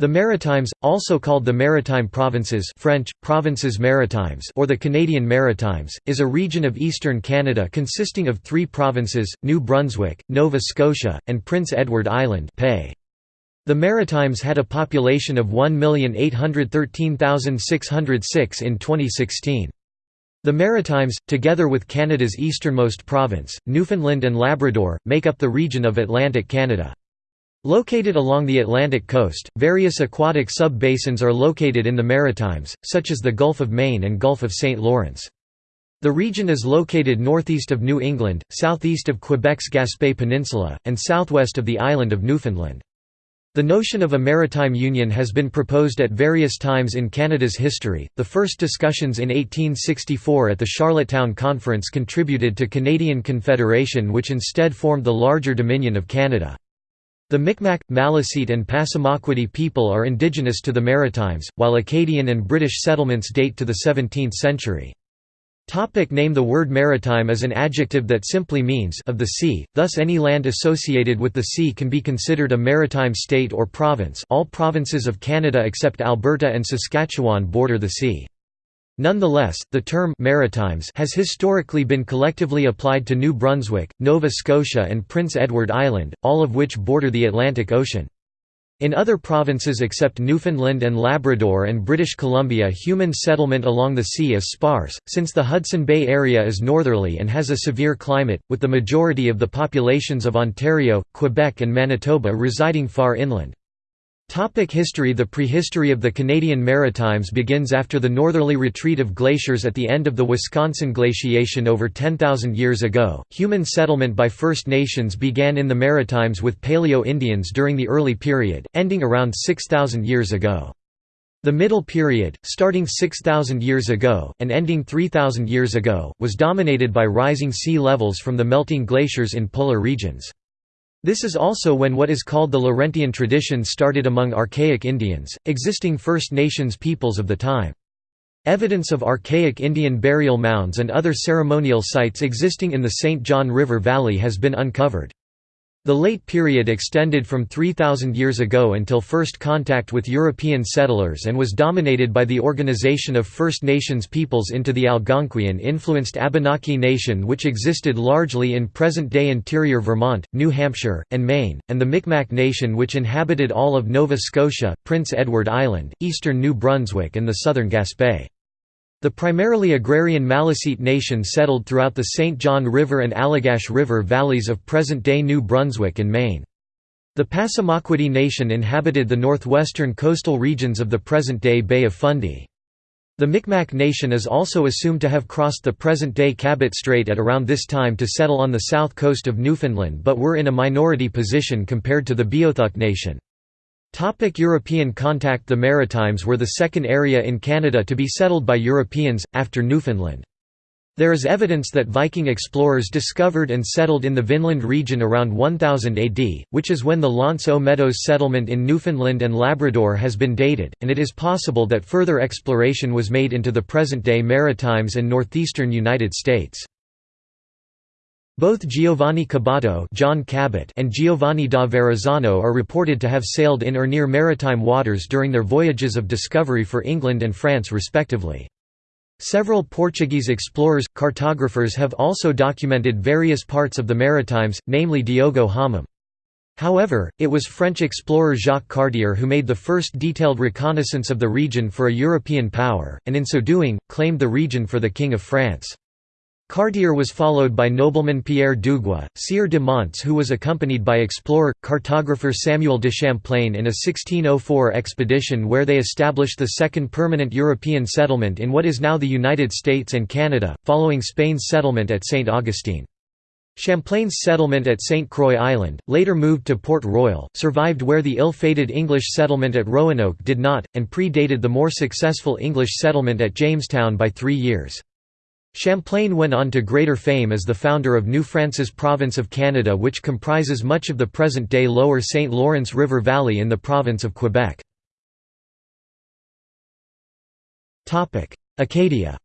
The Maritimes, also called the Maritime Provinces French, Provinces Maritimes or the Canadian Maritimes, is a region of eastern Canada consisting of three provinces, New Brunswick, Nova Scotia, and Prince Edward Island The Maritimes had a population of 1,813,606 in 2016. The Maritimes, together with Canada's easternmost province, Newfoundland and Labrador, make up the region of Atlantic Canada. Located along the Atlantic coast, various aquatic sub-basins are located in the Maritimes, such as the Gulf of Maine and Gulf of St. Lawrence. The region is located northeast of New England, southeast of Quebec's Gaspé Peninsula, and southwest of the island of Newfoundland. The notion of a maritime union has been proposed at various times in Canada's history. The first discussions in 1864 at the Charlottetown Conference contributed to Canadian Confederation, which instead formed the larger Dominion of Canada. The Micmac, Maliseet and Passamaquoddy people are indigenous to the Maritimes, while Acadian and British settlements date to the 17th century. Topic name The word maritime is an adjective that simply means of the sea, thus any land associated with the sea can be considered a maritime state or province all provinces of Canada except Alberta and Saskatchewan border the sea. Nonetheless, the term «maritimes» has historically been collectively applied to New Brunswick, Nova Scotia and Prince Edward Island, all of which border the Atlantic Ocean. In other provinces except Newfoundland and Labrador and British Columbia human settlement along the sea is sparse, since the Hudson Bay area is northerly and has a severe climate, with the majority of the populations of Ontario, Quebec and Manitoba residing far inland. Topic history The prehistory of the Canadian Maritimes begins after the northerly retreat of glaciers at the end of the Wisconsin glaciation over 10,000 years ago. Human settlement by First Nations began in the Maritimes with Paleo Indians during the early period, ending around 6,000 years ago. The Middle Period, starting 6,000 years ago, and ending 3,000 years ago, was dominated by rising sea levels from the melting glaciers in polar regions. This is also when what is called the Laurentian tradition started among archaic Indians, existing First Nations peoples of the time. Evidence of archaic Indian burial mounds and other ceremonial sites existing in the St. John River Valley has been uncovered. The late period extended from 3,000 years ago until first contact with European settlers and was dominated by the organization of First Nations peoples into the Algonquian-influenced Abenaki Nation which existed largely in present-day interior Vermont, New Hampshire, and Maine, and the Micmac Nation which inhabited all of Nova Scotia, Prince Edward Island, eastern New Brunswick and the southern Gaspé. The primarily agrarian Maliseet nation settled throughout the St. John River and Allagash River valleys of present-day New Brunswick and Maine. The Passamaquoddy nation inhabited the northwestern coastal regions of the present-day Bay of Fundy. The Micmac nation is also assumed to have crossed the present-day Cabot Strait at around this time to settle on the south coast of Newfoundland but were in a minority position compared to the Beothuk nation. Topic European contact The Maritimes were the second area in Canada to be settled by Europeans, after Newfoundland. There is evidence that Viking explorers discovered and settled in the Vinland region around 1000 AD, which is when the L'Anse aux Meadows settlement in Newfoundland and Labrador has been dated, and it is possible that further exploration was made into the present-day Maritimes and northeastern United States. Both Giovanni Caboto John Cabot and Giovanni da Verrazzano are reported to have sailed in or near maritime waters during their voyages of discovery for England and France respectively. Several Portuguese explorers, cartographers have also documented various parts of the Maritimes, namely Diogo Homem. However, it was French explorer Jacques Cartier who made the first detailed reconnaissance of the region for a European power, and in so doing, claimed the region for the King of France. Cartier was followed by nobleman Pierre Dugua, Sieur de Monts who was accompanied by explorer, cartographer Samuel de Champlain in a 1604 expedition where they established the second permanent European settlement in what is now the United States and Canada, following Spain's settlement at St. Augustine. Champlain's settlement at St. Croix Island, later moved to Port Royal, survived where the ill-fated English settlement at Roanoke did not, and predated the more successful English settlement at Jamestown by three years. Champlain went on to greater fame as the founder of New France's Province of Canada which comprises much of the present-day lower St. Lawrence River Valley in the province of Quebec. Acadia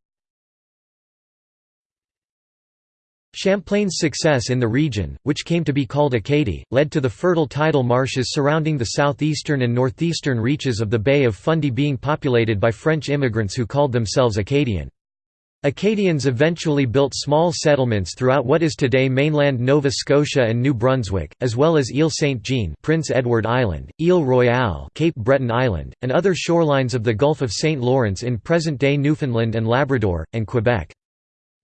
Champlain's success in the region, which came to be called Acadie, led to the fertile tidal marshes surrounding the southeastern and northeastern reaches of the Bay of Fundy being populated by French immigrants who called themselves Acadian. Acadians eventually built small settlements throughout what is today mainland Nova Scotia and New Brunswick, as well as Ile Saint-Jean Prince Edward Island, Ile Royale Cape Breton Island, and other shorelines of the Gulf of St. Lawrence in present-day Newfoundland and Labrador, and Quebec.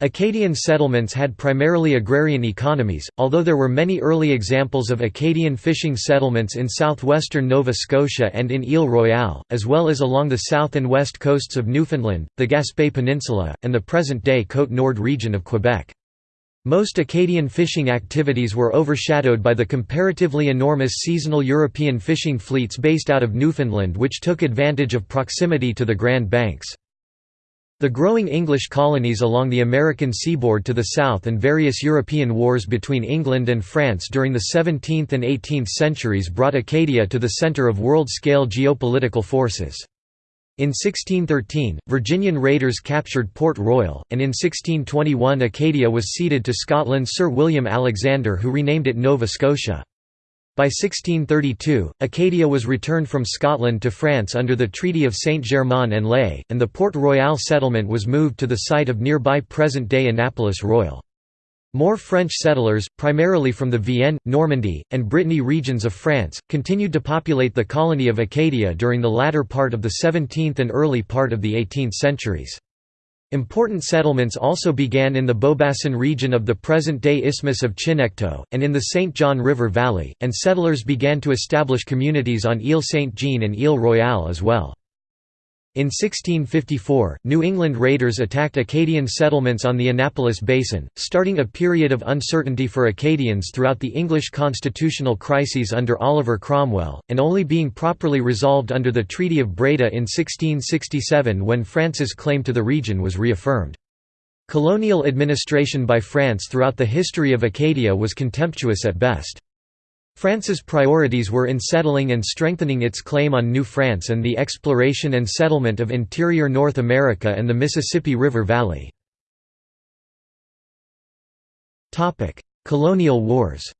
Acadian settlements had primarily agrarian economies, although there were many early examples of Acadian fishing settlements in southwestern Nova Scotia and in Ile Royale, as well as along the south and west coasts of Newfoundland, the Gaspé Peninsula, and the present-day Côte-Nord region of Quebec. Most Acadian fishing activities were overshadowed by the comparatively enormous seasonal European fishing fleets based out of Newfoundland which took advantage of proximity to the Grand Banks. The growing English colonies along the American seaboard to the south and various European wars between England and France during the 17th and 18th centuries brought Acadia to the centre of world-scale geopolitical forces. In 1613, Virginian raiders captured Port Royal, and in 1621 Acadia was ceded to Scotland's Sir William Alexander who renamed it Nova Scotia. By 1632, Acadia was returned from Scotland to France under the Treaty of Saint-Germain-en-Laye, and the Port Royal settlement was moved to the site of nearby present-day Annapolis Royal. More French settlers, primarily from the Vienne, Normandy, and Brittany regions of France, continued to populate the colony of Acadia during the latter part of the 17th and early part of the 18th centuries. Important settlements also began in the Beaubassin region of the present-day Isthmus of Chignecto, and in the St. John River Valley, and settlers began to establish communities on Ile Saint-Jean and Ile Royale as well. In 1654, New England raiders attacked Acadian settlements on the Annapolis Basin, starting a period of uncertainty for Acadians throughout the English constitutional crises under Oliver Cromwell, and only being properly resolved under the Treaty of Breda in 1667 when France's claim to the region was reaffirmed. Colonial administration by France throughout the history of Acadia was contemptuous at best. France's priorities were in settling and strengthening its claim on New France and the exploration and settlement of interior North America and the Mississippi River Valley. Colonial wars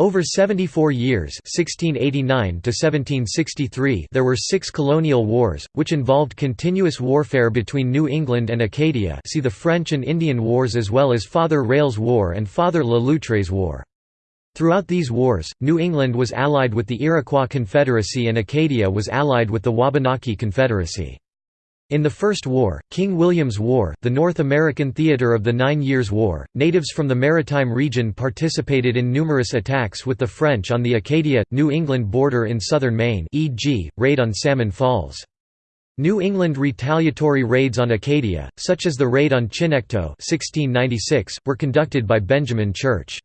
Over 74 years 1689 -1763 there were six colonial wars, which involved continuous warfare between New England and Acadia see the French and Indian Wars as well as Father Rale's War and Father Le Loutre's War. Throughout these wars, New England was allied with the Iroquois Confederacy and Acadia was allied with the Wabanaki Confederacy. In the First War, King William's War, the North American theater of the Nine Years' War, natives from the maritime region participated in numerous attacks with the French on the Acadia, New England border in southern Maine e.g., raid on Salmon Falls. New England retaliatory raids on Acadia, such as the raid on Chignecto 1696, were conducted by Benjamin Church.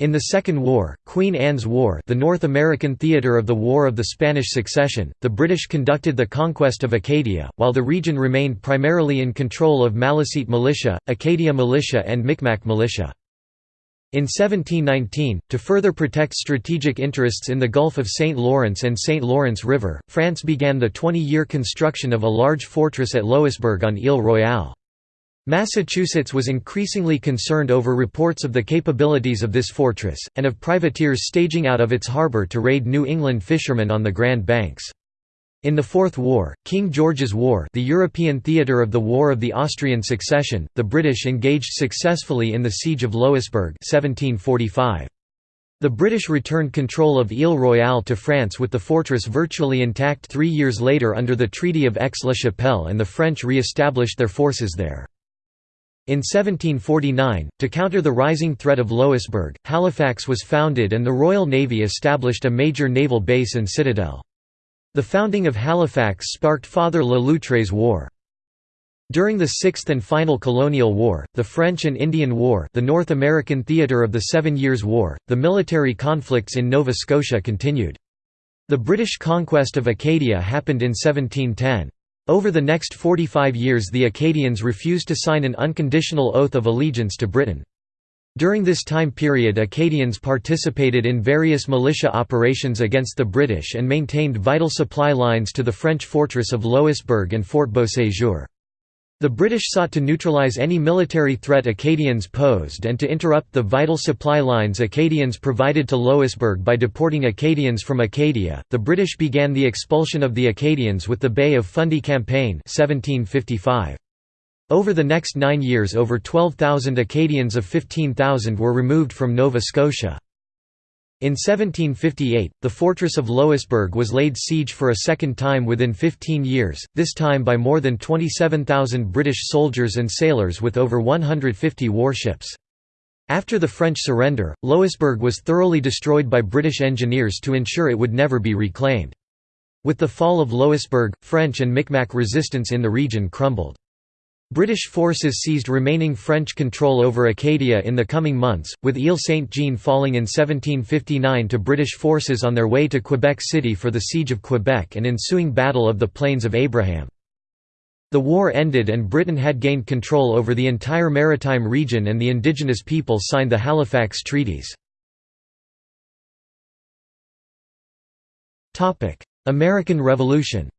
In the Second War, Queen Anne's War the North American theatre of the War of the Spanish Succession, the British conducted the conquest of Acadia, while the region remained primarily in control of Maliseet militia, Acadia militia and Micmac militia. In 1719, to further protect strategic interests in the Gulf of St. Lawrence and St. Lawrence River, France began the 20-year construction of a large fortress at Louisbourg on Ile Royale. Massachusetts was increasingly concerned over reports of the capabilities of this fortress, and of privateers staging out of its harbour to raid New England fishermen on the Grand Banks. In the Fourth War, King George's War the European theatre of the War of the Austrian Succession, the British engaged successfully in the Siege of Louisbourg 1745. The British returned control of Ile Royale to France with the fortress virtually intact three years later under the Treaty of Aix-la-Chapelle and the French re-established their forces there. In 1749, to counter the rising threat of Louisbourg, Halifax was founded and the Royal Navy established a major naval base and citadel. The founding of Halifax sparked Father Le Loutre's War. During the Sixth and final colonial war, the French and Indian War the North American theatre of the Seven Years' War, the military conflicts in Nova Scotia continued. The British conquest of Acadia happened in 1710. Over the next 45 years the Acadians refused to sign an unconditional oath of allegiance to Britain. During this time period Acadians participated in various militia operations against the British and maintained vital supply lines to the French fortress of Louisbourg and Fort Beauséjour. The British sought to neutralise any military threat Acadians posed and to interrupt the vital supply lines Acadians provided to Louisbourg by deporting Acadians from Acadia. The British began the expulsion of the Acadians with the Bay of Fundy Campaign 1755. Over the next nine years over 12,000 Acadians of 15,000 were removed from Nova Scotia. In 1758, the fortress of Louisbourg was laid siege for a second time within 15 years, this time by more than 27,000 British soldiers and sailors with over 150 warships. After the French surrender, Louisbourg was thoroughly destroyed by British engineers to ensure it would never be reclaimed. With the fall of Louisbourg, French and Micmac resistance in the region crumbled. British forces seized remaining French control over Acadia in the coming months, with Ile Saint-Jean falling in 1759 to British forces on their way to Quebec City for the Siege of Quebec and ensuing Battle of the Plains of Abraham. The war ended and Britain had gained control over the entire maritime region and the indigenous people signed the Halifax Treaties. American Revolution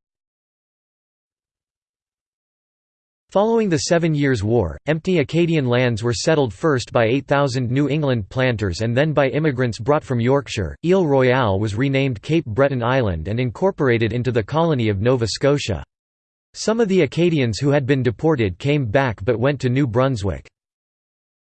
Following the Seven Years' War, empty Acadian lands were settled first by 8,000 New England planters and then by immigrants brought from Yorkshire. Ile Royale was renamed Cape Breton Island and incorporated into the colony of Nova Scotia. Some of the Acadians who had been deported came back but went to New Brunswick.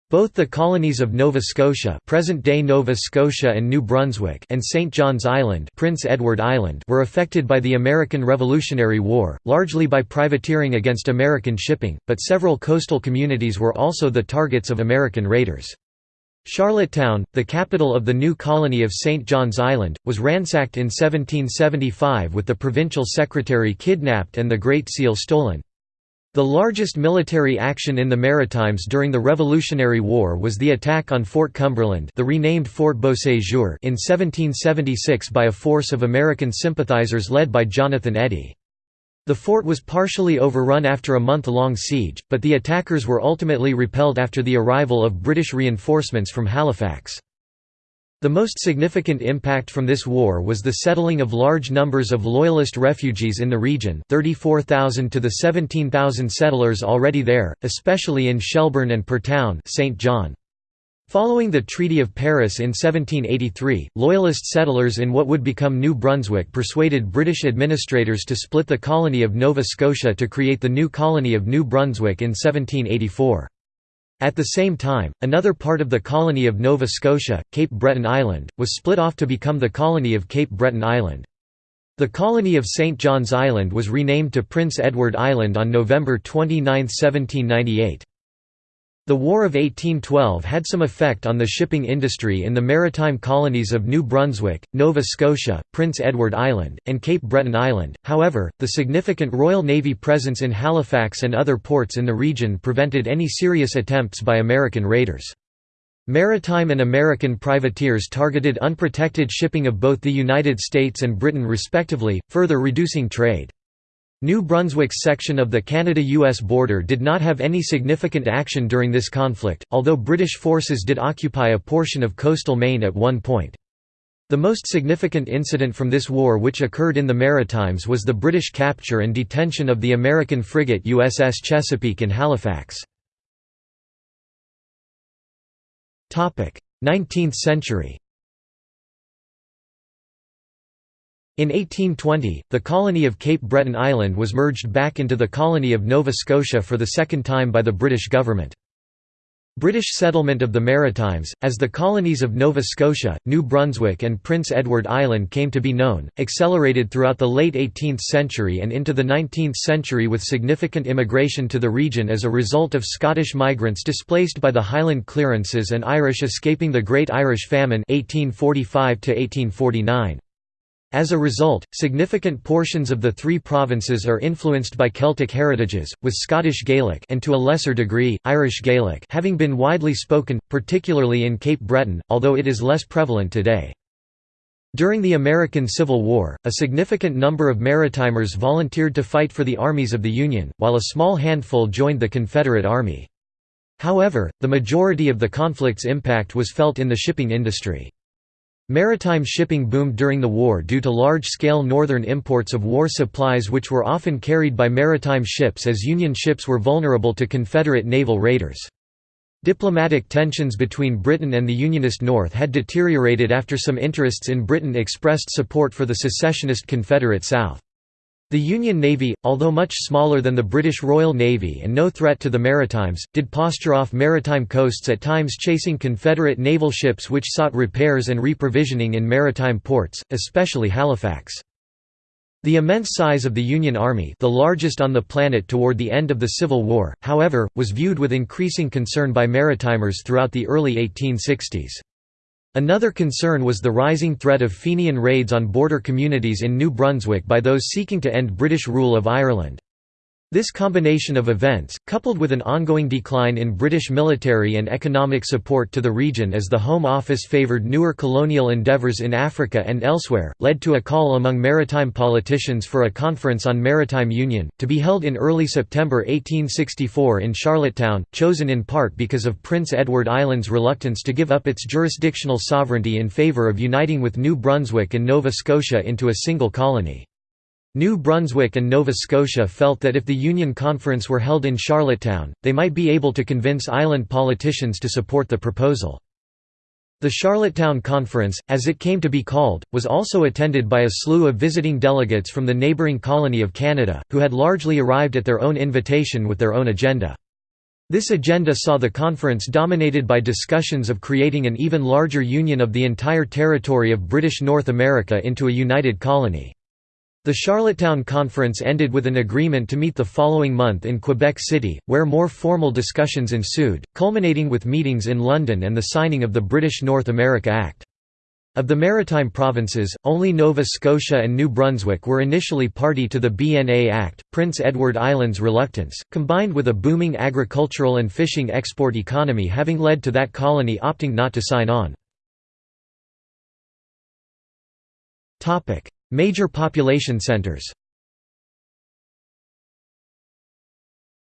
Both the colonies of Nova Scotia present-day Nova Scotia and New Brunswick and St. John's Island, Prince Edward Island were affected by the American Revolutionary War, largely by privateering against American shipping, but several coastal communities were also the targets of American raiders. Charlottetown, the capital of the new colony of St. John's Island, was ransacked in 1775 with the provincial secretary kidnapped and the Great Seal stolen. The largest military action in the Maritimes during the Revolutionary War was the attack on Fort Cumberland the renamed Fort Beauséjour in 1776 by a force of American sympathizers led by Jonathan Eddy. The fort was partially overrun after a month-long siege, but the attackers were ultimately repelled after the arrival of British reinforcements from Halifax. The most significant impact from this war was the settling of large numbers of Loyalist refugees in the region 34,000 to the 17,000 settlers already there, especially in Shelburne and Parrtown St. John. Following the Treaty of Paris in 1783, Loyalist settlers in what would become New Brunswick persuaded British administrators to split the colony of Nova Scotia to create the new colony of New Brunswick in 1784. At the same time, another part of the colony of Nova Scotia, Cape Breton Island, was split off to become the colony of Cape Breton Island. The colony of St. John's Island was renamed to Prince Edward Island on November 29, 1798. The War of 1812 had some effect on the shipping industry in the maritime colonies of New Brunswick, Nova Scotia, Prince Edward Island, and Cape Breton Island, however, the significant Royal Navy presence in Halifax and other ports in the region prevented any serious attempts by American raiders. Maritime and American privateers targeted unprotected shipping of both the United States and Britain respectively, further reducing trade. New Brunswick's section of the Canada-US border did not have any significant action during this conflict, although British forces did occupy a portion of coastal Maine at one point. The most significant incident from this war which occurred in the Maritimes was the British capture and detention of the American frigate USS Chesapeake in Halifax. 19th century In 1820, the colony of Cape Breton Island was merged back into the colony of Nova Scotia for the second time by the British government. British settlement of the Maritimes, as the colonies of Nova Scotia, New Brunswick and Prince Edward Island came to be known, accelerated throughout the late 18th century and into the 19th century with significant immigration to the region as a result of Scottish migrants displaced by the Highland clearances and Irish escaping the Great Irish Famine 1845 -1849. As a result, significant portions of the three provinces are influenced by Celtic heritages, with Scottish Gaelic and to a lesser degree, Irish Gaelic having been widely spoken, particularly in Cape Breton, although it is less prevalent today. During the American Civil War, a significant number of Maritimers volunteered to fight for the armies of the Union, while a small handful joined the Confederate Army. However, the majority of the conflict's impact was felt in the shipping industry. Maritime shipping boomed during the war due to large-scale northern imports of war supplies which were often carried by maritime ships as Union ships were vulnerable to Confederate naval raiders. Diplomatic tensions between Britain and the Unionist North had deteriorated after some interests in Britain expressed support for the secessionist Confederate South. The Union Navy, although much smaller than the British Royal Navy and no threat to the Maritimes, did posture off maritime coasts at times chasing Confederate naval ships which sought repairs and reprovisioning in maritime ports, especially Halifax. The immense size of the Union Army the largest on the planet toward the end of the Civil War, however, was viewed with increasing concern by maritimers throughout the early 1860s. Another concern was the rising threat of Fenian raids on border communities in New Brunswick by those seeking to end British rule of Ireland. This combination of events, coupled with an ongoing decline in British military and economic support to the region as the Home Office favoured newer colonial endeavours in Africa and elsewhere, led to a call among maritime politicians for a conference on maritime union, to be held in early September 1864 in Charlottetown, chosen in part because of Prince Edward Island's reluctance to give up its jurisdictional sovereignty in favour of uniting with New Brunswick and Nova Scotia into a single colony. New Brunswick and Nova Scotia felt that if the Union Conference were held in Charlottetown, they might be able to convince island politicians to support the proposal. The Charlottetown Conference, as it came to be called, was also attended by a slew of visiting delegates from the neighbouring colony of Canada, who had largely arrived at their own invitation with their own agenda. This agenda saw the conference dominated by discussions of creating an even larger union of the entire territory of British North America into a united colony. The Charlottetown Conference ended with an agreement to meet the following month in Quebec City, where more formal discussions ensued, culminating with meetings in London and the signing of the British North America Act. Of the maritime provinces, only Nova Scotia and New Brunswick were initially party to the BNA Act. Prince Edward Island's reluctance, combined with a booming agricultural and fishing export economy having led to that colony opting not to sign on. Major population centers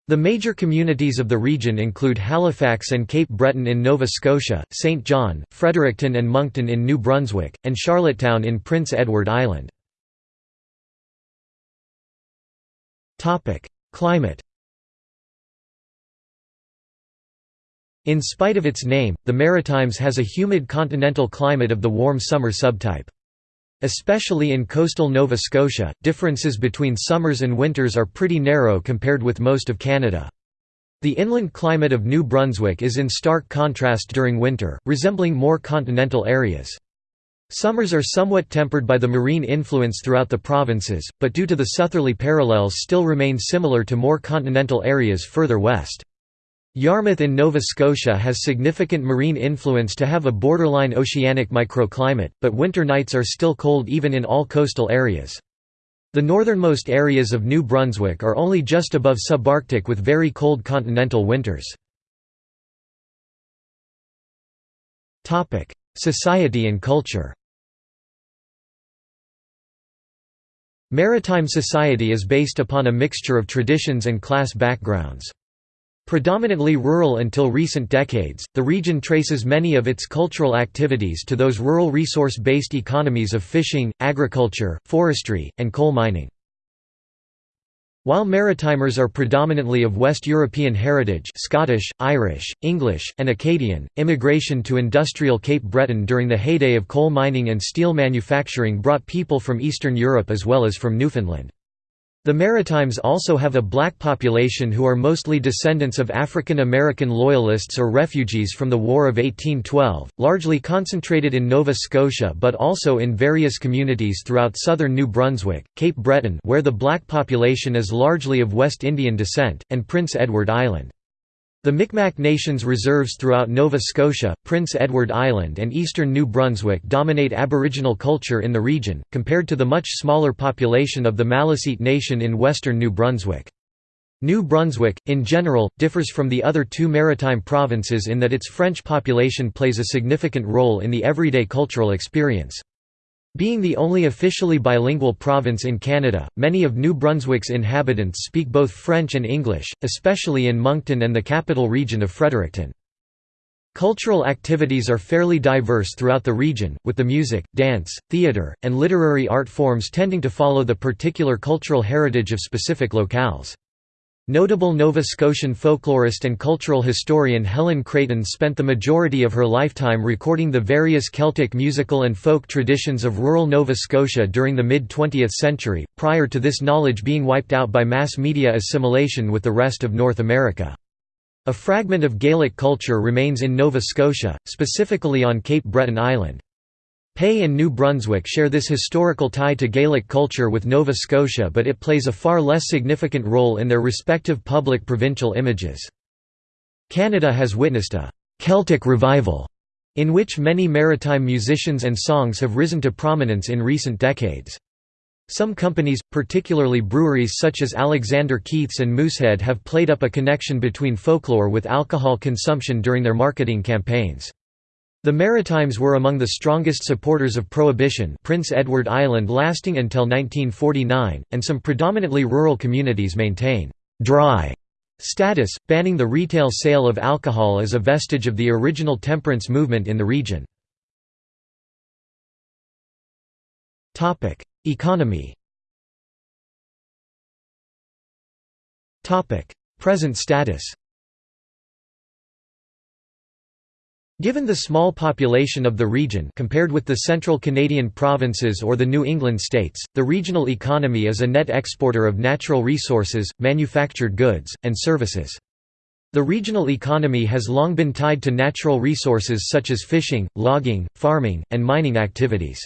The major communities of the region include Halifax and Cape Breton in Nova Scotia, St. John, Fredericton and Moncton in New Brunswick, and Charlottetown in Prince Edward Island. Climate In spite of its name, the Maritimes has a humid continental climate of the warm summer subtype. Especially in coastal Nova Scotia, differences between summers and winters are pretty narrow compared with most of Canada. The inland climate of New Brunswick is in stark contrast during winter, resembling more continental areas. Summers are somewhat tempered by the marine influence throughout the provinces, but due to the southerly parallels still remain similar to more continental areas further west. Yarmouth in Nova Scotia has significant marine influence to have a borderline oceanic microclimate, but winter nights are still cold even in all coastal areas. The northernmost areas of New Brunswick are only just above subarctic with very cold continental winters. Society and culture Maritime society is based upon a mixture of traditions and class backgrounds. Predominantly rural until recent decades, the region traces many of its cultural activities to those rural resource-based economies of fishing, agriculture, forestry, and coal mining. While Maritimers are predominantly of West European heritage Scottish, Irish, English, and Acadian, immigration to industrial Cape Breton during the heyday of coal mining and steel manufacturing brought people from Eastern Europe as well as from Newfoundland. The Maritimes also have a black population who are mostly descendants of African American Loyalists or refugees from the War of 1812, largely concentrated in Nova Scotia but also in various communities throughout southern New Brunswick, Cape Breton where the black population is largely of West Indian descent, and Prince Edward Island. The Micmac Nation's reserves throughout Nova Scotia, Prince Edward Island and eastern New Brunswick dominate Aboriginal culture in the region, compared to the much smaller population of the Maliseet Nation in western New Brunswick. New Brunswick, in general, differs from the other two maritime provinces in that its French population plays a significant role in the everyday cultural experience. Being the only officially bilingual province in Canada, many of New Brunswick's inhabitants speak both French and English, especially in Moncton and the capital region of Fredericton. Cultural activities are fairly diverse throughout the region, with the music, dance, theatre, and literary art forms tending to follow the particular cultural heritage of specific locales. Notable Nova Scotian folklorist and cultural historian Helen Creighton spent the majority of her lifetime recording the various Celtic musical and folk traditions of rural Nova Scotia during the mid-20th century, prior to this knowledge being wiped out by mass media assimilation with the rest of North America. A fragment of Gaelic culture remains in Nova Scotia, specifically on Cape Breton Island. PEI and New Brunswick share this historical tie to Gaelic culture with Nova Scotia but it plays a far less significant role in their respective public provincial images. Canada has witnessed a «Celtic revival» in which many maritime musicians and songs have risen to prominence in recent decades. Some companies, particularly breweries such as Alexander Keith's and Moosehead have played up a connection between folklore with alcohol consumption during their marketing campaigns. The Maritimes were among the strongest supporters of Prohibition Prince Edward Island lasting until 1949, and some predominantly rural communities maintain «dry» status, banning the retail sale of alcohol as a vestige of the original temperance movement in the region. Economy Present status Given the small population of the region compared with the central Canadian provinces or the New England states, the regional economy is a net exporter of natural resources, manufactured goods, and services. The regional economy has long been tied to natural resources such as fishing, logging, farming, and mining activities.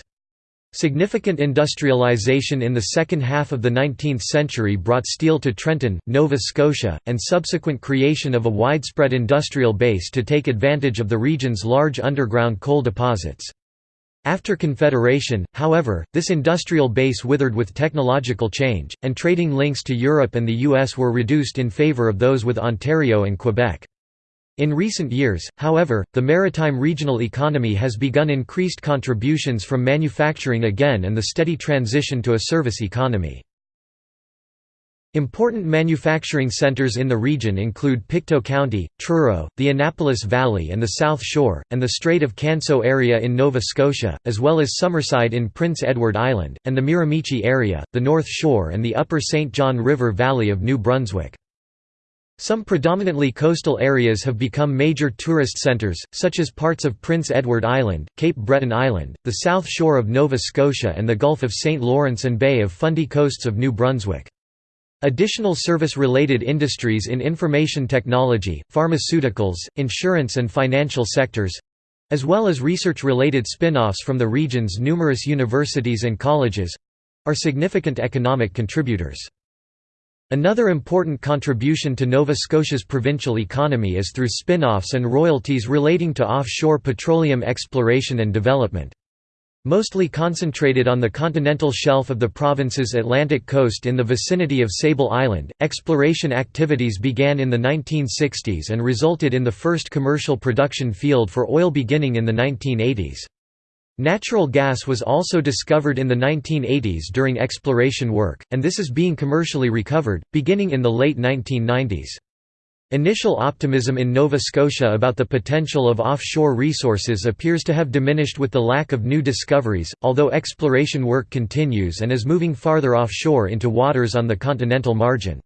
Significant industrialization in the second half of the 19th century brought steel to Trenton, Nova Scotia, and subsequent creation of a widespread industrial base to take advantage of the region's large underground coal deposits. After Confederation, however, this industrial base withered with technological change, and trading links to Europe and the US were reduced in favor of those with Ontario and Quebec. In recent years, however, the maritime regional economy has begun increased contributions from manufacturing again and the steady transition to a service economy. Important manufacturing centers in the region include Pictou County, Truro, the Annapolis Valley and the South Shore, and the Strait of Canso area in Nova Scotia, as well as Summerside in Prince Edward Island, and the Miramichi area, the North Shore and the upper St. John River Valley of New Brunswick. Some predominantly coastal areas have become major tourist centres, such as parts of Prince Edward Island, Cape Breton Island, the south shore of Nova Scotia and the Gulf of St. Lawrence and Bay of Fundy coasts of New Brunswick. Additional service-related industries in information technology, pharmaceuticals, insurance and financial sectors—as well as research-related spin-offs from the region's numerous universities and colleges—are significant economic contributors. Another important contribution to Nova Scotia's provincial economy is through spin-offs and royalties relating to offshore petroleum exploration and development. Mostly concentrated on the continental shelf of the province's Atlantic coast in the vicinity of Sable Island, exploration activities began in the 1960s and resulted in the first commercial production field for oil beginning in the 1980s. Natural gas was also discovered in the 1980s during exploration work, and this is being commercially recovered, beginning in the late 1990s. Initial optimism in Nova Scotia about the potential of offshore resources appears to have diminished with the lack of new discoveries, although exploration work continues and is moving farther offshore into waters on the continental margin.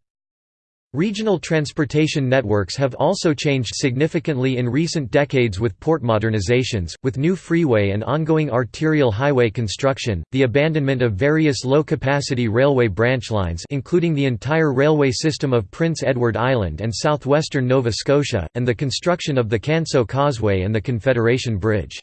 Regional transportation networks have also changed significantly in recent decades with port modernizations, with new freeway and ongoing arterial highway construction, the abandonment of various low-capacity railway branch lines including the entire railway system of Prince Edward Island and southwestern Nova Scotia, and the construction of the Canso Causeway and the Confederation Bridge.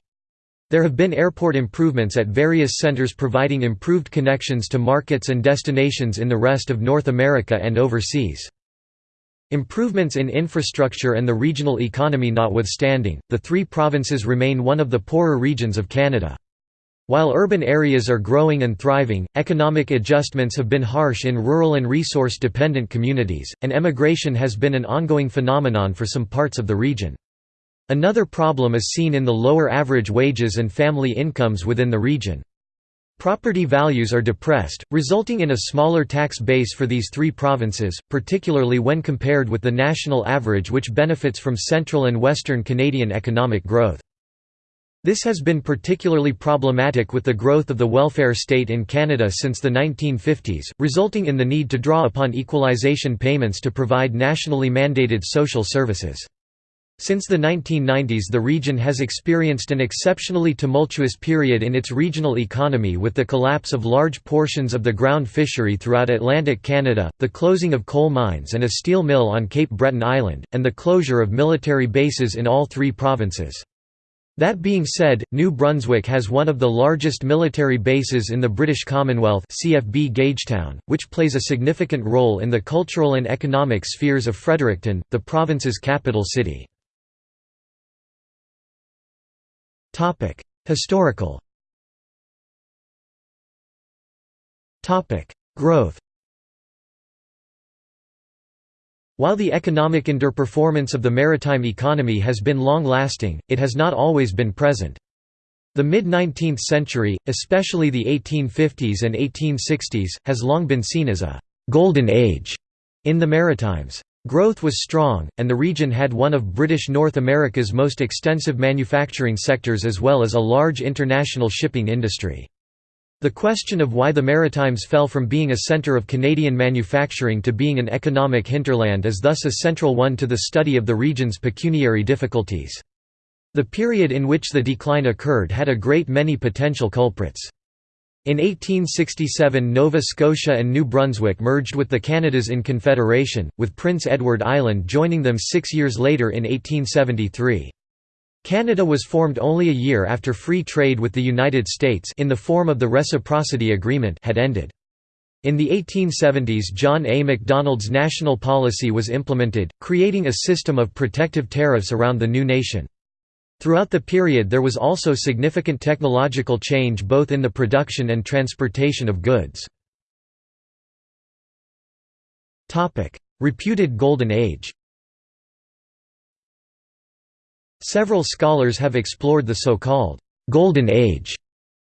There have been airport improvements at various centers providing improved connections to markets and destinations in the rest of North America and overseas. Improvements in infrastructure and the regional economy notwithstanding, the three provinces remain one of the poorer regions of Canada. While urban areas are growing and thriving, economic adjustments have been harsh in rural and resource-dependent communities, and emigration has been an ongoing phenomenon for some parts of the region. Another problem is seen in the lower average wages and family incomes within the region. Property values are depressed, resulting in a smaller tax base for these three provinces, particularly when compared with the national average which benefits from central and western Canadian economic growth. This has been particularly problematic with the growth of the welfare state in Canada since the 1950s, resulting in the need to draw upon equalization payments to provide nationally mandated social services. Since the 1990s the region has experienced an exceptionally tumultuous period in its regional economy with the collapse of large portions of the ground fishery throughout Atlantic Canada, the closing of coal mines and a steel mill on Cape Breton Island, and the closure of military bases in all three provinces. That being said, New Brunswick has one of the largest military bases in the British Commonwealth CFB Gagetown, which plays a significant role in the cultural and economic spheres of Fredericton, the province's capital city. Topic: Historical. Topic: Growth. While the economic underperformance of the maritime economy has been long-lasting, it has not always been present. The mid-19th century, especially the 1850s and 1860s, has long been seen as a «golden age» in the Maritimes. Growth was strong, and the region had one of British North America's most extensive manufacturing sectors as well as a large international shipping industry. The question of why the Maritimes fell from being a centre of Canadian manufacturing to being an economic hinterland is thus a central one to the study of the region's pecuniary difficulties. The period in which the decline occurred had a great many potential culprits. In 1867 Nova Scotia and New Brunswick merged with the Canadas in Confederation, with Prince Edward Island joining them six years later in 1873. Canada was formed only a year after free trade with the United States in the form of the Reciprocity Agreement had ended. In the 1870s John A. Macdonald's national policy was implemented, creating a system of protective tariffs around the new nation. Throughout the period there was also significant technological change both in the production and transportation of goods. Reputed Golden Age Several scholars have explored the so-called «Golden Age»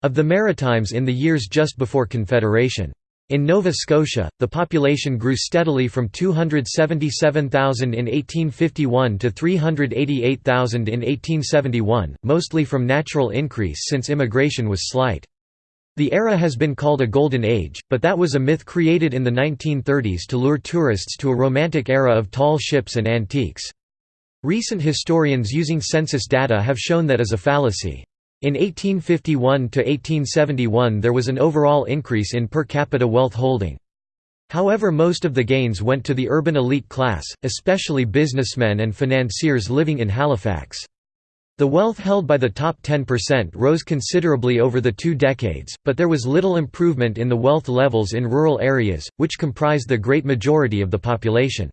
of the Maritimes in the years just before Confederation. In Nova Scotia, the population grew steadily from 277,000 in 1851 to 388,000 in 1871, mostly from natural increase since immigration was slight. The era has been called a Golden Age, but that was a myth created in the 1930s to lure tourists to a romantic era of tall ships and antiques. Recent historians using census data have shown that as a fallacy. In 1851 to 1871 there was an overall increase in per capita wealth holding. However most of the gains went to the urban elite class, especially businessmen and financiers living in Halifax. The wealth held by the top 10% rose considerably over the two decades, but there was little improvement in the wealth levels in rural areas, which comprised the great majority of the population.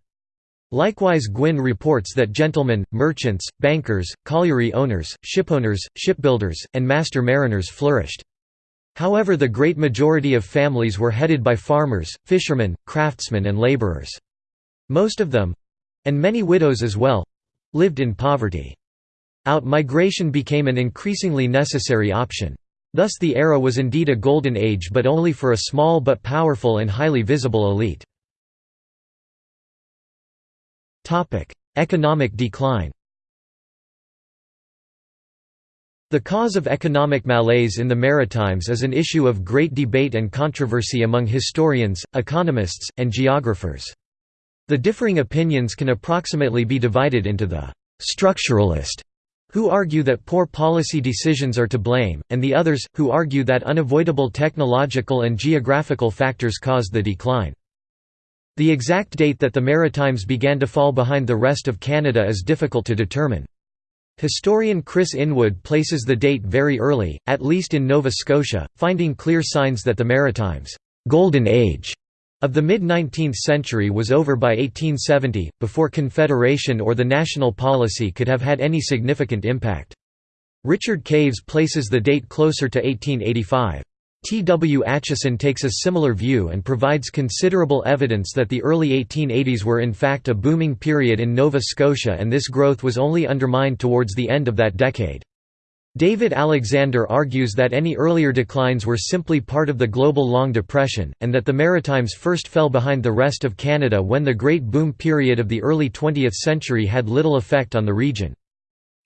Likewise Gwyn reports that gentlemen, merchants, bankers, colliery owners, shipowners, shipbuilders, and master mariners flourished. However the great majority of families were headed by farmers, fishermen, craftsmen and laborers. Most of them—and many widows as well—lived in poverty. Out-migration became an increasingly necessary option. Thus the era was indeed a golden age but only for a small but powerful and highly visible elite. Economic decline The cause of economic malaise in the Maritimes is an issue of great debate and controversy among historians, economists, and geographers. The differing opinions can approximately be divided into the «structuralist» who argue that poor policy decisions are to blame, and the others, who argue that unavoidable technological and geographical factors caused the decline. The exact date that the Maritimes began to fall behind the rest of Canada is difficult to determine. Historian Kris Inwood places the date very early, at least in Nova Scotia, finding clear signs that the Maritimes' «golden age» of the mid-19th century was over by 1870, before Confederation or the national policy could have had any significant impact. Richard Caves places the date closer to 1885. T. W. Acheson takes a similar view and provides considerable evidence that the early 1880s were in fact a booming period in Nova Scotia and this growth was only undermined towards the end of that decade. David Alexander argues that any earlier declines were simply part of the global Long Depression, and that the Maritimes first fell behind the rest of Canada when the Great Boom period of the early 20th century had little effect on the region.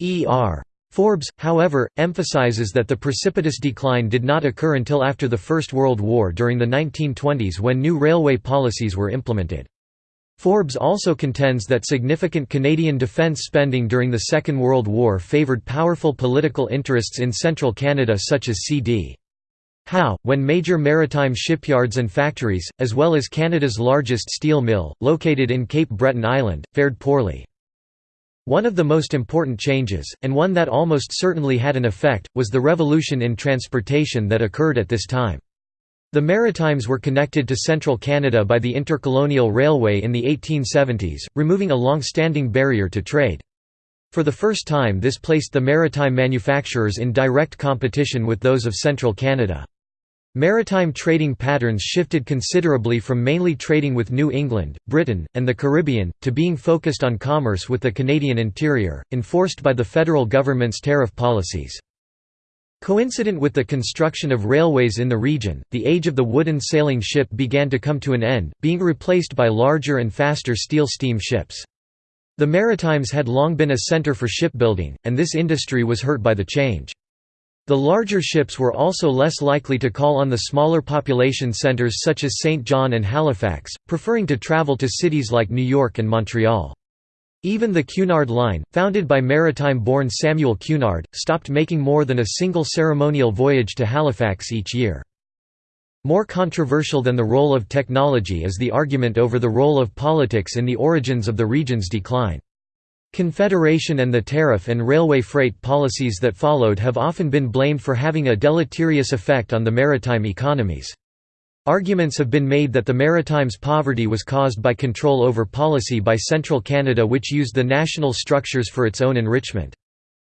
E.R. Forbes, however, emphasizes that the precipitous decline did not occur until after the First World War during the 1920s when new railway policies were implemented. Forbes also contends that significant Canadian defence spending during the Second World War favoured powerful political interests in central Canada such as C.D. Howe, when major maritime shipyards and factories, as well as Canada's largest steel mill, located in Cape Breton Island, fared poorly. One of the most important changes, and one that almost certainly had an effect, was the revolution in transportation that occurred at this time. The Maritimes were connected to central Canada by the Intercolonial Railway in the 1870s, removing a long-standing barrier to trade. For the first time this placed the maritime manufacturers in direct competition with those of central Canada. Maritime trading patterns shifted considerably from mainly trading with New England, Britain, and the Caribbean, to being focused on commerce with the Canadian interior, enforced by the federal government's tariff policies. Coincident with the construction of railways in the region, the age of the wooden sailing ship began to come to an end, being replaced by larger and faster steel steam ships. The Maritimes had long been a centre for shipbuilding, and this industry was hurt by the change. The larger ships were also less likely to call on the smaller population centres such as St. John and Halifax, preferring to travel to cities like New York and Montreal. Even the Cunard Line, founded by maritime-born Samuel Cunard, stopped making more than a single ceremonial voyage to Halifax each year. More controversial than the role of technology is the argument over the role of politics in the origins of the region's decline. Confederation and the tariff and railway freight policies that followed have often been blamed for having a deleterious effect on the maritime economies. Arguments have been made that the Maritimes' poverty was caused by control over policy by central Canada which used the national structures for its own enrichment.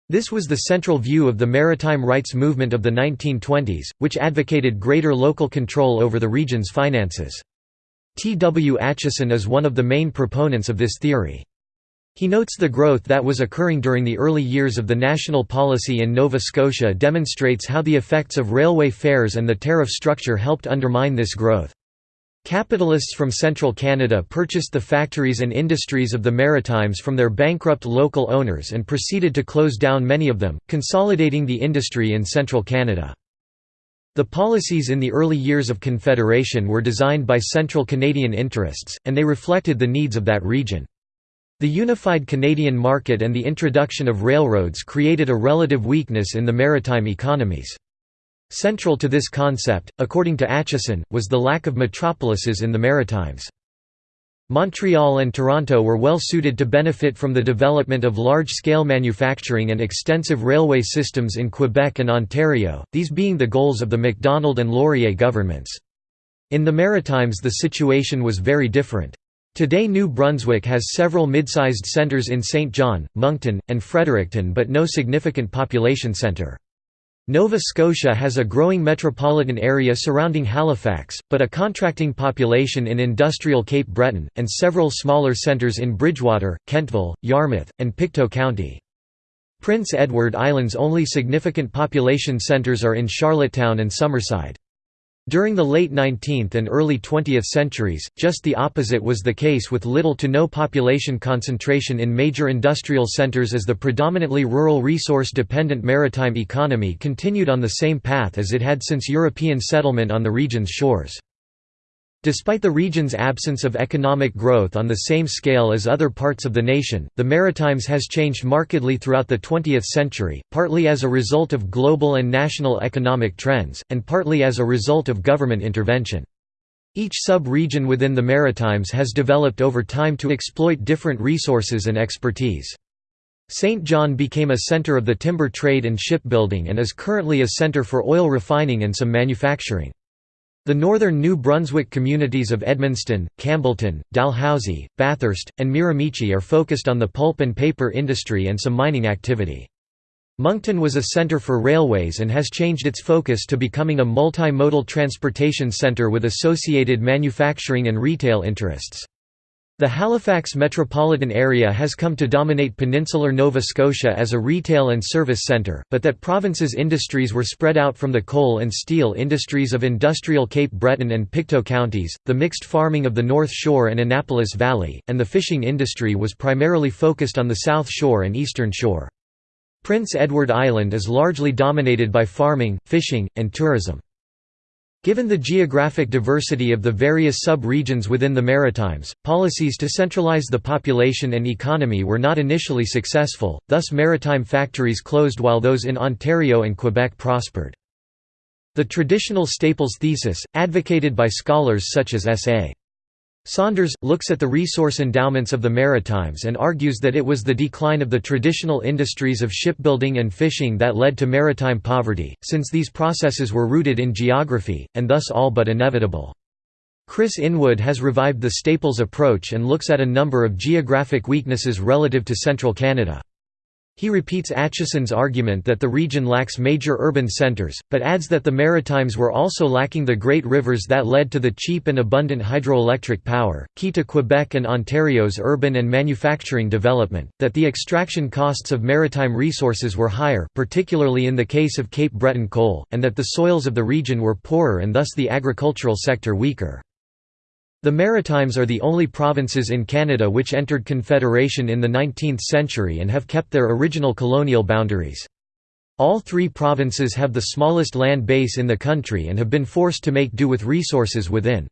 This was the central view of the maritime rights movement of the 1920s, which advocated greater local control over the region's finances. T. W. Acheson is one of the main proponents of this theory. He notes the growth that was occurring during the early years of the national policy in Nova Scotia demonstrates how the effects of railway fares and the tariff structure helped undermine this growth. Capitalists from central Canada purchased the factories and industries of the Maritimes from their bankrupt local owners and proceeded to close down many of them, consolidating the industry in central Canada. The policies in the early years of Confederation were designed by central Canadian interests, and they reflected the needs of that region. The unified Canadian market and the introduction of railroads created a relative weakness in the maritime economies. Central to this concept, according to Acheson, was the lack of metropolises in the Maritimes. Montreal and Toronto were well suited to benefit from the development of large-scale manufacturing and extensive railway systems in Quebec and Ontario, these being the goals of the Macdonald and Laurier governments. In the Maritimes the situation was very different. Today New Brunswick has several mid-sized centres in St. John, Moncton, and Fredericton but no significant population centre. Nova Scotia has a growing metropolitan area surrounding Halifax, but a contracting population in industrial Cape Breton, and several smaller centres in Bridgewater, Kentville, Yarmouth, and Pictou County. Prince Edward Island's only significant population centres are in Charlottetown and Summerside. During the late 19th and early 20th centuries, just the opposite was the case with little to no population concentration in major industrial centres as the predominantly rural resource-dependent maritime economy continued on the same path as it had since European settlement on the region's shores. Despite the region's absence of economic growth on the same scale as other parts of the nation, the Maritimes has changed markedly throughout the 20th century, partly as a result of global and national economic trends, and partly as a result of government intervention. Each sub-region within the Maritimes has developed over time to exploit different resources and expertise. St. John became a centre of the timber trade and shipbuilding and is currently a centre for oil refining and some manufacturing. The northern New Brunswick communities of Edmundston, Campbellton, Dalhousie, Bathurst, and Miramichi are focused on the pulp and paper industry and some mining activity. Moncton was a centre for railways and has changed its focus to becoming a multimodal transportation centre with associated manufacturing and retail interests. The Halifax metropolitan area has come to dominate peninsular Nova Scotia as a retail and service centre, but that province's industries were spread out from the coal and steel industries of industrial Cape Breton and Pictou counties, the mixed farming of the North Shore and Annapolis Valley, and the fishing industry was primarily focused on the South Shore and Eastern Shore. Prince Edward Island is largely dominated by farming, fishing, and tourism. Given the geographic diversity of the various sub-regions within the Maritimes, policies to centralize the population and economy were not initially successful, thus maritime factories closed while those in Ontario and Quebec prospered. The traditional Staples thesis, advocated by scholars such as S.A. Saunders, looks at the resource endowments of the Maritimes and argues that it was the decline of the traditional industries of shipbuilding and fishing that led to maritime poverty, since these processes were rooted in geography, and thus all but inevitable. Kris Inwood has revived the Staples approach and looks at a number of geographic weaknesses relative to central Canada. He repeats Acheson's argument that the region lacks major urban centres, but adds that the Maritimes were also lacking the great rivers that led to the cheap and abundant hydroelectric power, key to Quebec and Ontario's urban and manufacturing development, that the extraction costs of maritime resources were higher particularly in the case of Cape Breton coal, and that the soils of the region were poorer and thus the agricultural sector weaker. The Maritimes are the only provinces in Canada which entered Confederation in the 19th century and have kept their original colonial boundaries. All three provinces have the smallest land base in the country and have been forced to make do with resources within.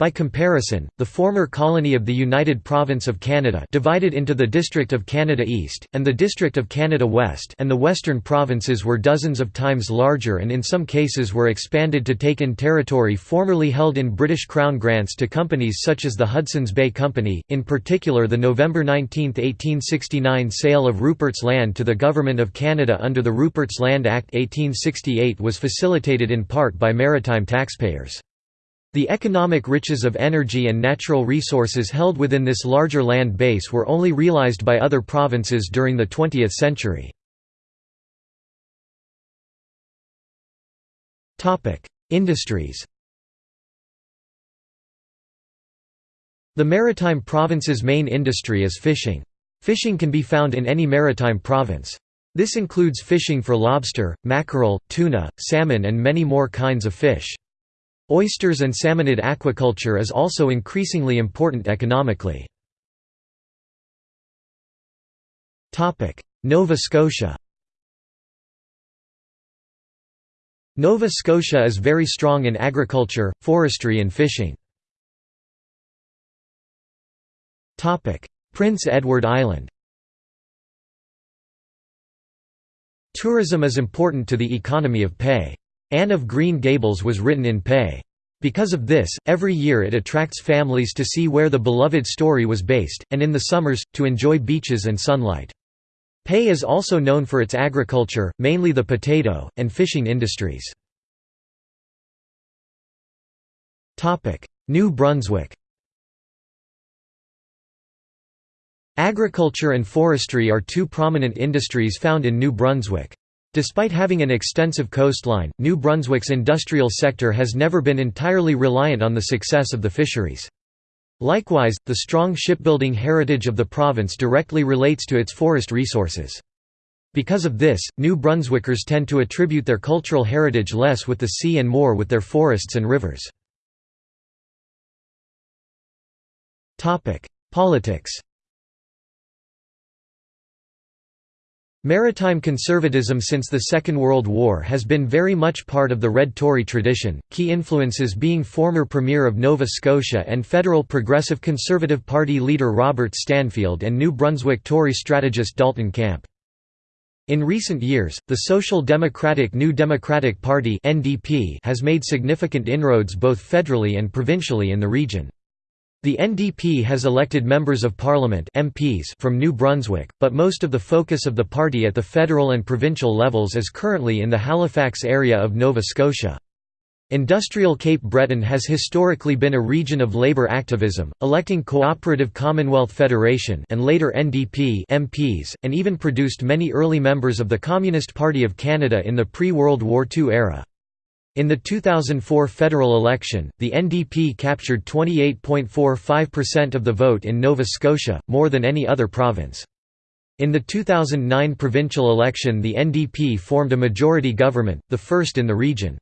By comparison, the former colony of the United Province of Canada divided into the District of Canada East, and the District of Canada West and the western provinces were dozens of times larger and in some cases were expanded to take in territory formerly held in British Crown grants to companies such as the Hudson's Bay Company, in particular the November 19, 1869 sale of Rupert's Land to the Government of Canada under the Rupert's Land Act 1868 was facilitated in part by maritime taxpayers. The economic riches of energy and natural resources held within this larger land base were only realized by other provinces during the 20th century. Industries The maritime province's main industry is fishing. Fishing can be found in any maritime province. This includes fishing for lobster, mackerel, tuna, salmon and many more kinds of fish. Oysters and salmonid aquaculture is also increasingly important economically. Nova Scotia Nova Scotia is very strong in agriculture, forestry and fishing. Prince Edward Island Tourism is important to the economy of PEI. Anne of Green Gables was written in PEI. Because of this, every year it attracts families to see where the beloved story was based, and in the summers, to enjoy beaches and sunlight. PEI is also known for its agriculture, mainly the potato, and fishing industries. New Brunswick Agriculture and forestry are two prominent industries found in New Brunswick. Despite having an extensive coastline, New Brunswick's industrial sector has never been entirely reliant on the success of the fisheries. Likewise, the strong shipbuilding heritage of the province directly relates to its forest resources. Because of this, New Brunswickers tend to attribute their cultural heritage less with the sea and more with their forests and rivers. Politics Maritime conservatism since the Second World War has been very much part of the Red Tory tradition, key influences being former Premier of Nova Scotia and Federal Progressive Conservative Party leader Robert Stanfield and New Brunswick Tory strategist Dalton Camp. In recent years, the Social Democratic New Democratic Party has made significant inroads both federally and provincially in the region. The NDP has elected members of parliament MPs from New Brunswick, but most of the focus of the party at the federal and provincial levels is currently in the Halifax area of Nova Scotia. Industrial Cape Breton has historically been a region of labour activism, electing Cooperative Commonwealth Federation and later NDP MPs, and even produced many early members of the Communist Party of Canada in the pre-World War II era. In the 2004 federal election, the NDP captured 28.45% of the vote in Nova Scotia, more than any other province. In the 2009 provincial election the NDP formed a majority government, the first in the region.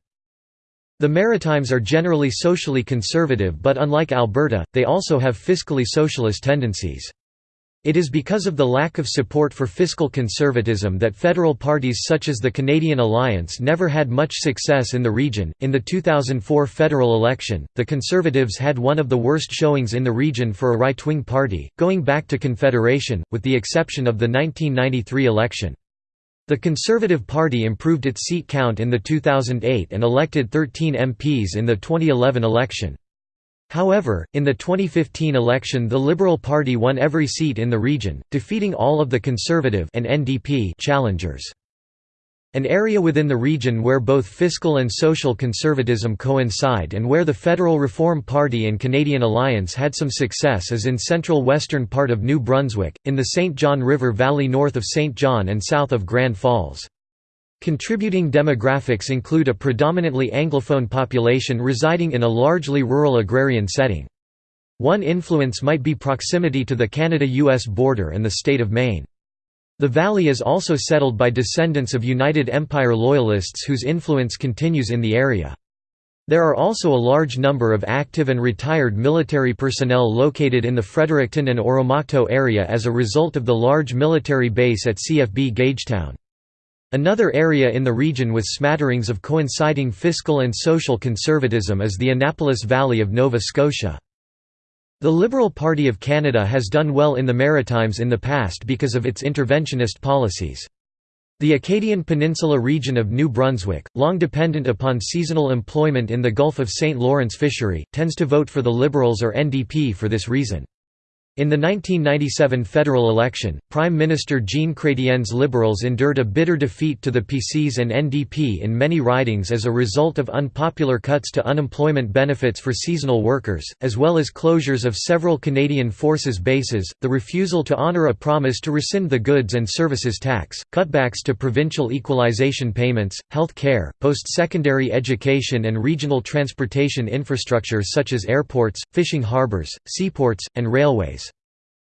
The Maritimes are generally socially conservative but unlike Alberta, they also have fiscally socialist tendencies. It is because of the lack of support for fiscal conservatism that federal parties such as the Canadian Alliance never had much success in the region. In the 2004 federal election, the Conservatives had one of the worst showings in the region for a right wing party, going back to Confederation, with the exception of the 1993 election. The Conservative Party improved its seat count in the 2008 and elected 13 MPs in the 2011 election. However, in the 2015 election the Liberal Party won every seat in the region, defeating all of the Conservative and NDP challengers. An area within the region where both fiscal and social conservatism coincide and where the Federal Reform Party and Canadian Alliance had some success is in central western part of New Brunswick, in the St. John River Valley north of St. John and south of Grand Falls. Contributing demographics include a predominantly Anglophone population residing in a largely rural agrarian setting. One influence might be proximity to the Canada-US border and the state of Maine. The valley is also settled by descendants of United Empire Loyalists whose influence continues in the area. There are also a large number of active and retired military personnel located in the Fredericton and Oromocto area as a result of the large military base at CFB Gagetown. Another area in the region with smatterings of coinciding fiscal and social conservatism is the Annapolis Valley of Nova Scotia. The Liberal Party of Canada has done well in the Maritimes in the past because of its interventionist policies. The Acadian Peninsula region of New Brunswick, long dependent upon seasonal employment in the Gulf of St. Lawrence fishery, tends to vote for the Liberals or NDP for this reason. In the 1997 federal election, Prime Minister Jean Chrétien's Liberals endured a bitter defeat to the PCs and NDP in many ridings as a result of unpopular cuts to unemployment benefits for seasonal workers, as well as closures of several Canadian Forces bases, the refusal to honour a promise to rescind the goods and services tax, cutbacks to provincial equalization payments, health care, post-secondary education and regional transportation infrastructure such as airports, fishing harbours, seaports, and railways.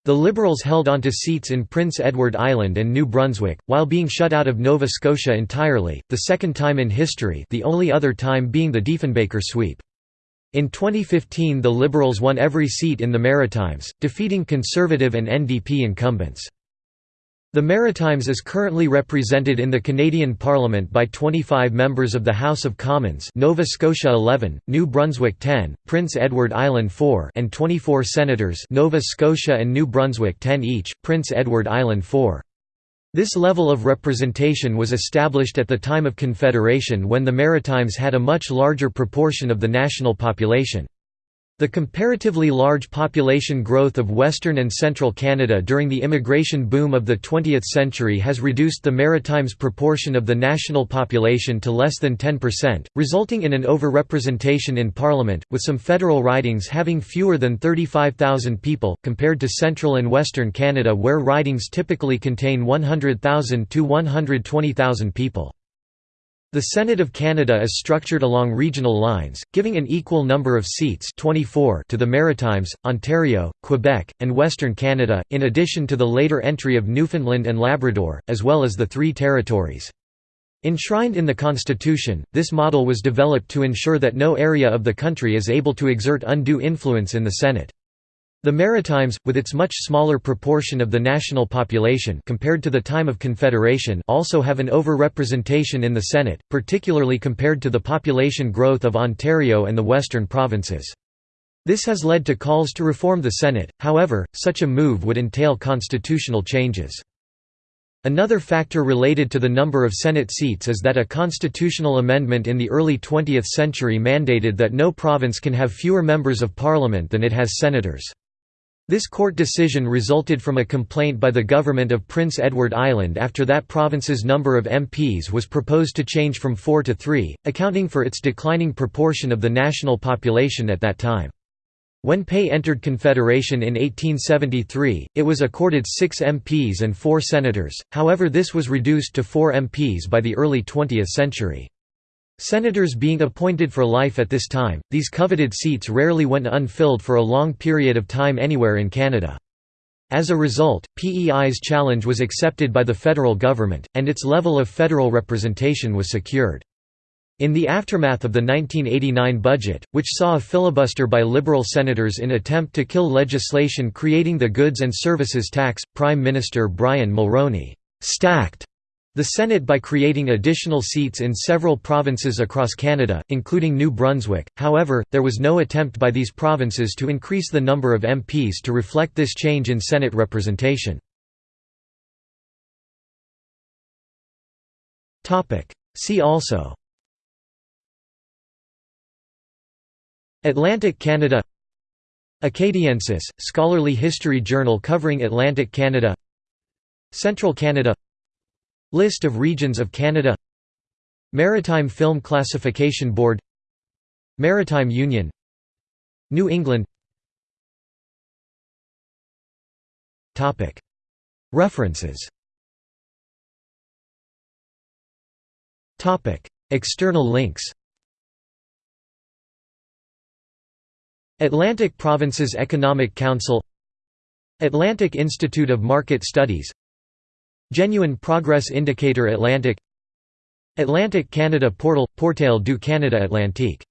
The Liberals held onto seats in Prince Edward Island and New Brunswick, while being shut out of Nova Scotia entirely, the second time in history the only other time being the Diefenbaker sweep. In 2015 the Liberals won every seat in the Maritimes, defeating Conservative and NDP incumbents. The Maritimes is currently represented in the Canadian Parliament by 25 members of the House of Commons Nova Scotia 11, New Brunswick 10, Prince Edward Island 4 and 24 senators Nova Scotia and New Brunswick 10 each, Prince Edward Island 4. This level of representation was established at the time of Confederation when the Maritimes had a much larger proportion of the national population. The comparatively large population growth of Western and Central Canada during the immigration boom of the 20th century has reduced the Maritimes' proportion of the national population to less than 10%, resulting in an overrepresentation in Parliament, with some federal ridings having fewer than 35,000 people, compared to Central and Western Canada where ridings typically contain 100,000 to 120,000 people. The Senate of Canada is structured along regional lines, giving an equal number of seats 24 to the Maritimes, Ontario, Quebec, and Western Canada, in addition to the later entry of Newfoundland and Labrador, as well as the three territories. Enshrined in the Constitution, this model was developed to ensure that no area of the country is able to exert undue influence in the Senate. The Maritimes, with its much smaller proportion of the national population compared to the time of Confederation also have an over-representation in the Senate, particularly compared to the population growth of Ontario and the western provinces. This has led to calls to reform the Senate, however, such a move would entail constitutional changes. Another factor related to the number of Senate seats is that a constitutional amendment in the early 20th century mandated that no province can have fewer members of parliament than it has senators. This court decision resulted from a complaint by the government of Prince Edward Island after that province's number of MPs was proposed to change from four to three, accounting for its declining proportion of the national population at that time. When PEI entered Confederation in 1873, it was accorded six MPs and four senators, however this was reduced to four MPs by the early 20th century. Senators being appointed for life at this time, these coveted seats rarely went unfilled for a long period of time anywhere in Canada. As a result, PEI's challenge was accepted by the federal government, and its level of federal representation was secured. In the aftermath of the 1989 budget, which saw a filibuster by Liberal senators in attempt to kill legislation creating the Goods and Services Tax, Prime Minister Brian Mulroney «stacked» the Senate by creating additional seats in several provinces across Canada, including New Brunswick, however, there was no attempt by these provinces to increase the number of MPs to reflect this change in Senate representation. See also Atlantic Canada Acadiensis, scholarly history journal covering Atlantic Canada Central Canada List of regions of Canada. Maritime Film Classification Board. Maritime Union. New England. References. External links. Atlantic Provinces Economic Council. Atlantic Institute of Market Studies Genuine Progress Indicator Atlantic Atlantic Canada Portal – Portail du Canada Atlantique